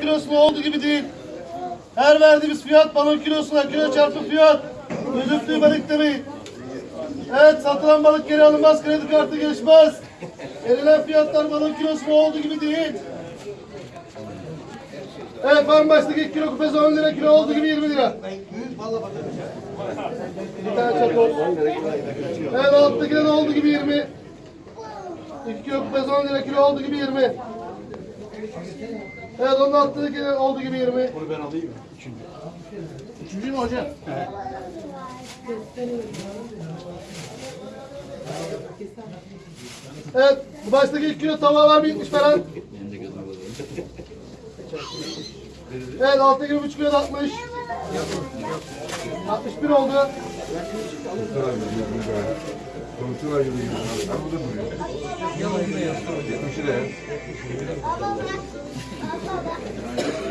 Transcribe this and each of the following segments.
kilosu olduğu gibi değil. Her verdiğimiz fiyat balon kilosuna kilo çarpı fiyat. Gözüktüğü balık demeyin. Evet satılan balık geri alınmaz kredi kartı geçmez. Verilen fiyatlar balon kilosuna olduğu gibi değil. Evet farm baştaki kilo kupesi 10 lira kilo olduğu gibi 20 lira. Bir tane çakol. Evet alttaki de olduğu gibi 20. 2 kilo kupesi 10 lira kilo olduğu gibi 20. Evet onun alttaki de olduğu gibi 20. Bunu ben alayım mı? Üçüncü. Üçüncü mü hocam? Evet, bu baştaki 2 kilo tava var mı 70 falan? Evet, alttaki 3 kilo da 60. 61 oldu. Komşular yürüyor. Ben burada duruyor. 70 liraya.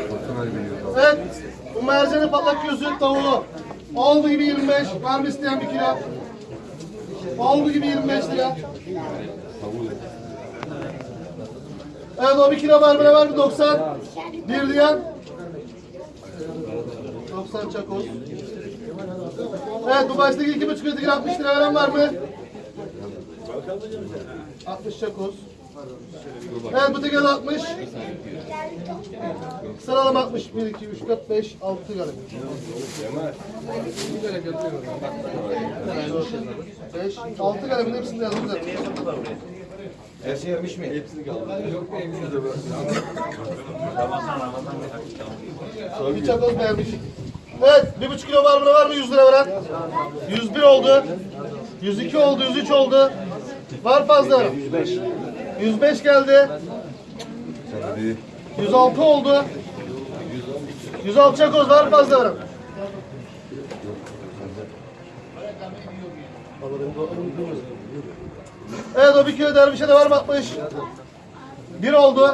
Komşular yürüyor. Evet, bu mercanı patlak gözü tavuğu. Oldu gibi 25. Var mı isteyen bir kilo? Oldu gibi 25 lira. Evet o bir kilo ne var mı 90? Bir diyen. 90 çakoz. Evet bu baştaki iki buçuk öteki 60 lira veren var mı? 60 çakoz. Evet bu tekrar 60. Sıralama 60. 1, 2, 3, 4, 5, 6 galiba. 5, 6 galiba hepsini de yazdım zaten. Her şey yemiş mi? Hepsini kaldı. Bir çakoz beğenmiş. Evet, bir buçuk kilo var mı var mı 100 lira veren? 101 oldu. 102 oldu, 103 oldu. Var fazla. 105. 105 geldi. Hadi. 106 oldu. 106 çakoz var fazla veren. Evet o bir kilo dervişe de var mı 60? Bir oldu.